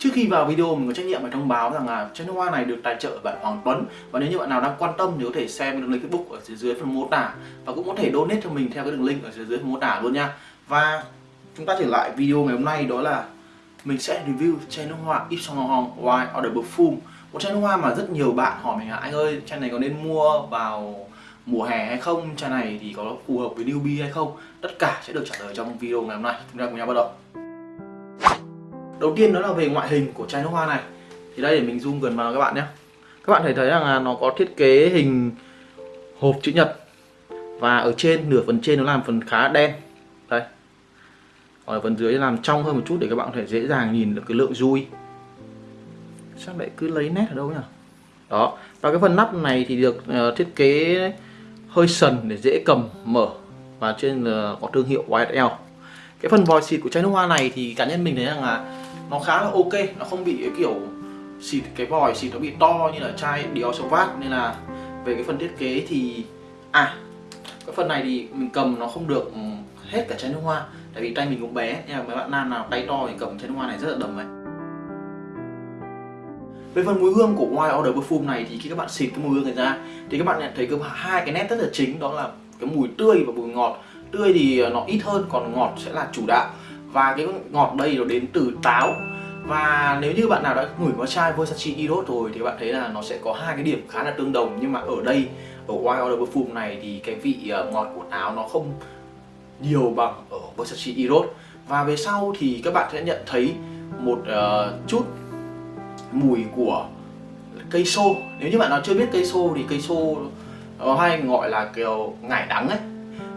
Trước khi vào video, mình có trách nhiệm phải thông báo rằng là chai nước hoa này được tài trợ bởi Hoàng Tuấn. Và nếu như bạn nào đang quan tâm, thì có thể xem đường link Facebook ở dưới dưới phần mô tả. Và cũng có thể donate cho mình theo cái đường link ở dưới dưới phần mô tả luôn nha. Và chúng ta trở lại video ngày hôm nay, đó là mình sẽ review chai nước hoa Yves Saint Laurent White Order Perfume. Một chai nước hoa mà rất nhiều bạn hỏi mình là, anh ơi chai này có nên mua vào mùa hè hay không? Chai này thì có phù hợp với newbie hay không? Tất cả sẽ được trả lời trong video ngày hôm nay. Chúng ta cùng nhau bắt đầu đầu tiên đó là về ngoại hình của chai nước hoa này. Thì đây để mình zoom gần vào các bạn nhé. Các bạn thấy thấy rằng là nó có thiết kế hình hộp chữ nhật. Và ở trên nửa phần trên nó làm phần khá đen. Đây. Ở phần dưới làm trong hơn một chút để các bạn có thể dễ dàng nhìn được cái lượng dui. Sao lại cứ lấy nét ở đâu nhỉ? Đó. Và cái phần nắp này thì được uh, thiết kế hơi sần để dễ cầm mở. Và trên uh, có thương hiệu YSL cái phần vòi xịt của chai nước hoa này thì cá nhân mình thấy rằng là nó khá là ok, nó không bị kiểu xịt cái vòi xịt nó bị to như là chai Dior Sauvage nên là về cái phần thiết kế thì à cái phần này thì mình cầm nó không được ừ, hết cả chai nước hoa. Tại vì tay mình cũng bé, nên là mấy bạn nam nào tay to thì cầm chai nước hoa này rất là đầm vậy. về phần mùi hương của White Order Perfume này thì khi các bạn xịt cái mùi hương này ra, thì các bạn nhận thấy có hai cái nét rất là chính, đó là cái mùi tươi và mùi ngọt. Tươi thì nó ít hơn, còn ngọt sẽ là chủ đạo và cái ngọt đây nó đến từ táo. Và nếu như bạn nào đã ngửi qua chai Versace Eros rồi thì bạn thấy là nó sẽ có hai cái điểm khá là tương đồng. Nhưng mà ở đây ở Wild Order Perfume này thì cái vị ờ, ngọt của táo nó không nhiều bằng ở Versace Eros. Và về sau thì các bạn sẽ nhận thấy một uh, chút mùi của cây xô. Nếu như bạn nào chưa biết cây xô thì cây xô nó hay gọi là kiểu ngải đắng ấy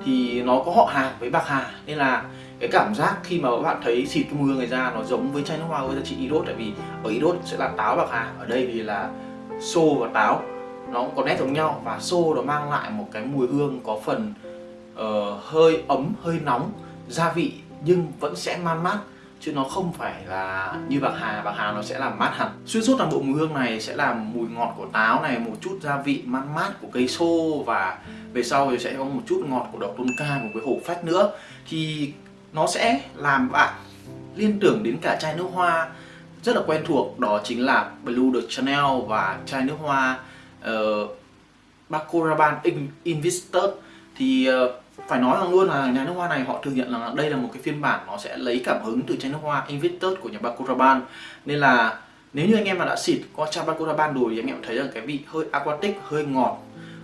thì nó có họ hàng với bạc hà. Nên là cái cảm giác khi mà bạn thấy xịt cái mùi hương này ra nó giống với chai nước hoa với giá trị iốt tại vì ở iốt sẽ là táo bạc hà ở đây thì là xô và táo. Nó có nét giống nhau và xô nó mang lại một cái mùi hương có phần uh, hơi ấm hơi nóng gia vị nhưng vẫn sẽ man mát chứ nó không phải là như bạc hà. Bạc hà nó sẽ làm mát hẳn. Xuyên suốt toàn bộ mùi hương này sẽ là mùi ngọt của táo này một chút gia vị man mát của cây xô và về sau thì sẽ có một chút ngọt của đậu tôn ca một cái hổ phách nữa. Thì nó sẽ làm bạn liên tưởng đến cả chai nước hoa rất là quen thuộc. Đó chính là Blue de Chanel và chai nước hoa ờ, uh, Paco Rabanne Investor thì uh, phải nói rằng luôn là nhà nước hoa này họ thừa nhận là đây là một cái phiên bản nó sẽ lấy cảm hứng từ chai nước hoa Invictus của nhà Paco Rabanne nên là nếu như anh em mà đã xịt qua chai Paco Rabanne rồi thì anh em thấy rằng cái vị hơi aquatic hơi ngọt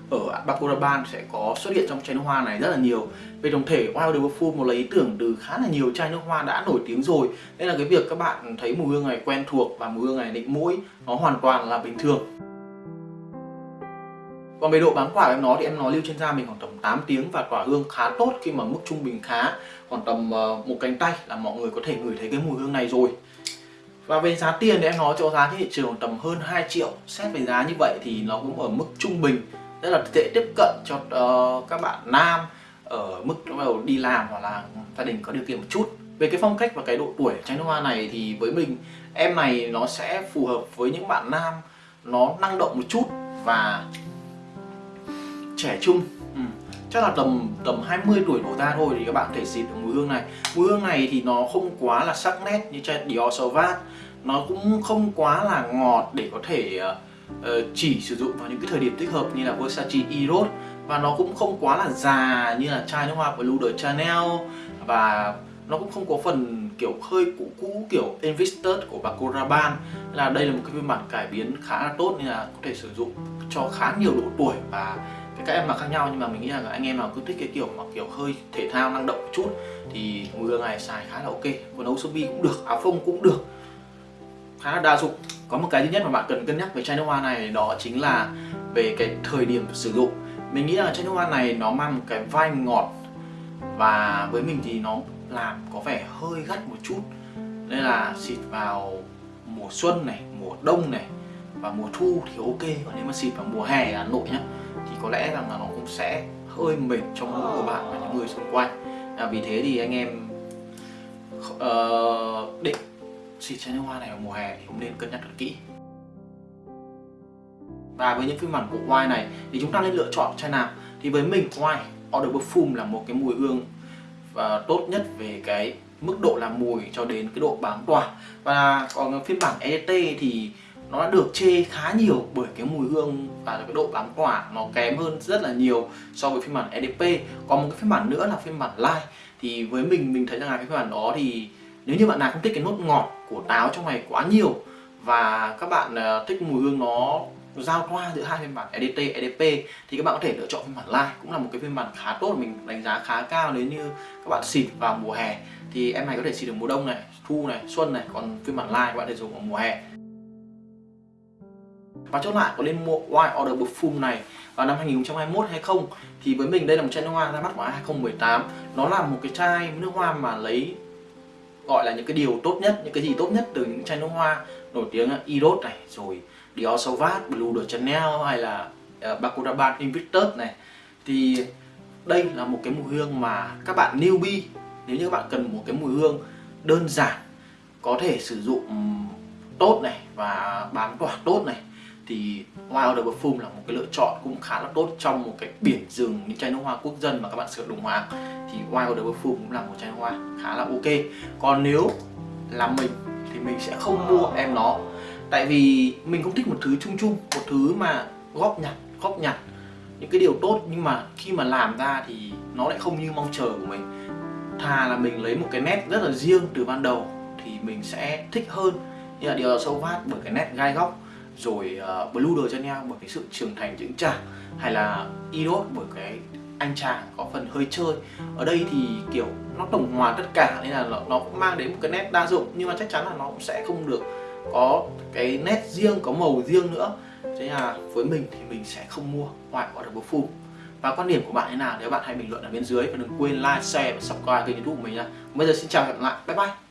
ở Paco sẽ có xuất hiện trong chai nước hoa này rất là nhiều. Về tổng thể, Wild de một lấy ý tưởng từ khá là nhiều chai nước hoa đã nổi tiếng rồi. Nên là cái việc các bạn thấy mùi hương này quen thuộc và mùi hương này định mũi, nó hoàn toàn là bình thường. Còn về độ bám quả của em nó thì em nó lưu trên da mình khoảng tầm 8 tiếng và quả hương khá tốt khi mà mức trung bình khá khoảng tầm ờ, một cánh tay là mọi người có thể ngửi thấy cái mùi hương này rồi. Và về giá tiền thì em nói cho giá trên thị trường tầm hơn 2 triệu. Xét về giá như vậy thì nó cũng ở mức trung bình rất là dễ tiếp cận cho uh, các bạn nam ở mức bắt đầu đi làm hoặc là gia đình có điều kiện một chút. Về cái phong cách và cái độ tuổi chai nước hoa này thì với mình em này nó sẽ phù hợp với những bạn nam nó năng động một chút và trẻ trung. Ừ. chắc là tầm tầm 20 tuổi đổ ra thôi thì các bạn thể xịt được mùi hương này. Mùi hương này thì nó không quá là sắc nét như chai Dior Sauvage nó cũng không quá là ngọt để có thể uh, Ờ, chỉ sử dụng vào những cái thời điểm thích hợp như là Versace Eros. Và nó cũng không quá là già như là chai nước hoa Blue de Chanel. Và nó cũng không có phần kiểu hơi cũ cũ kiểu Invested của Paco Rabanne là đây là một cái phiên bản cải biến khá là tốt nên là có thể sử dụng cho khá nhiều độ tuổi và các em mặc khác nhau. Nhưng mà mình nghĩ là anh em nào cứ thích cái kiểu mà kiểu hơi thể thao năng động một chút thì mùi này xài khá là ok. Quần áo sơ mi cũng được, áo phông cũng được khá là đa dụng. Có một cái duy nhất mà bạn cần cân nhắc về chai nước hoa này đó chính là về cái thời điểm sử dụng. Mình nghĩ là chai nước hoa này nó mang một cái vai ngọt và với mình thì nó làm có vẻ hơi gắt một chút. Nên là xịt vào mùa xuân này mùa đông này và mùa thu thì ok. Còn nếu mà xịt vào mùa hè Hà Nội nhá thì có lẽ rằng là nó cũng sẽ hơi mệt trong mũi của bạn và những người xung quanh. À, vì thế thì anh em uh, định xịt chai nước hoa này vào mùa hè thì cũng nên cân nhắc thật kỹ. Và với những phiên bản của White này thì chúng ta nên lựa chọn chai nào? Thì với mình White Order Perfume là một cái mùi hương và tốt nhất về cái mức độ làm mùi cho đến cái độ bám tỏa. Và còn phiên bản EDT thì nó đã được chê khá nhiều bởi cái mùi hương và cái độ bám tỏa nó kém hơn rất là nhiều so với phiên bản EDP còn một cái phiên bản nữa là phiên bản Light thì với mình mình thấy rằng là cái phiên bản đó thì nếu như bạn nào không thích cái nốt ngọt của táo trong này quá nhiều và các bạn ờ, thích mùi hương nó giao thoa giữa hai phiên bản EDT, EDP thì các bạn có thể lựa chọn phiên bản Lai cũng là một cái phiên bản khá tốt mình đánh giá khá cao nếu như các bạn xịt vào mùa hè. Thì em này có thể xịt được mùa đông này, thu này, xuân này còn phiên bản Lai các bạn thể dùng vào mùa hè. Và chốt lại có nên mua White Order Perfume này vào năm 2021 hay không? Thì với mình đây là một chai nước hoa ra mắt vào 2018 nó là một cái chai nước hoa mà lấy gọi là những cái điều tốt nhất những cái gì tốt nhất từ những chai nước hoa nổi tiếng à, Eros này rồi Dior Sauvage, Blue de Chanel hay là à, uh, Baccarat Invictus này. Thì đây là một cái mùi hương mà các bạn newbie nếu như các bạn cần một cái mùi hương đơn giản có thể sử dụng tốt này và bán tỏa tốt này thì Wild Order Perfume là một cái lựa chọn cũng khá là tốt trong một cái biển rừng những chai nước hoa quốc dân mà các bạn sử dụng hàng thì Wild Order Perfume cũng là một chai nước hoa khá là ok. Còn nếu là mình thì mình sẽ không mua em nó. Tại vì mình không thích một thứ chung chung một thứ mà góp nhặt góp nhặt những cái điều tốt. Nhưng mà khi mà làm ra thì nó lại không như mong chờ của mình. Thà là mình lấy một cái nét rất là riêng từ ban đầu thì mình sẽ thích hơn. Như là điều sâu vát bởi cái nét gai góc rồi ờ, uh, Blue de Chanel bởi cái sự trưởng thành vững chạc hay là Eros bởi cái anh chàng có phần hơi chơi. Ở đây thì kiểu nó tổng hòa tất cả nên là nó, nó cũng mang đến một cái nét đa dụng nhưng mà chắc chắn là nó cũng sẽ không được có cái nét riêng có màu riêng nữa. Thế là với mình thì mình sẽ không mua White Water Perfume và quan điểm của bạn thế nào? Nếu bạn hãy bình luận ở bên dưới và đừng quên like, share và subscribe kênh youtube của mình nha bây giờ xin chào và hẹn gặp lại. Bye bye.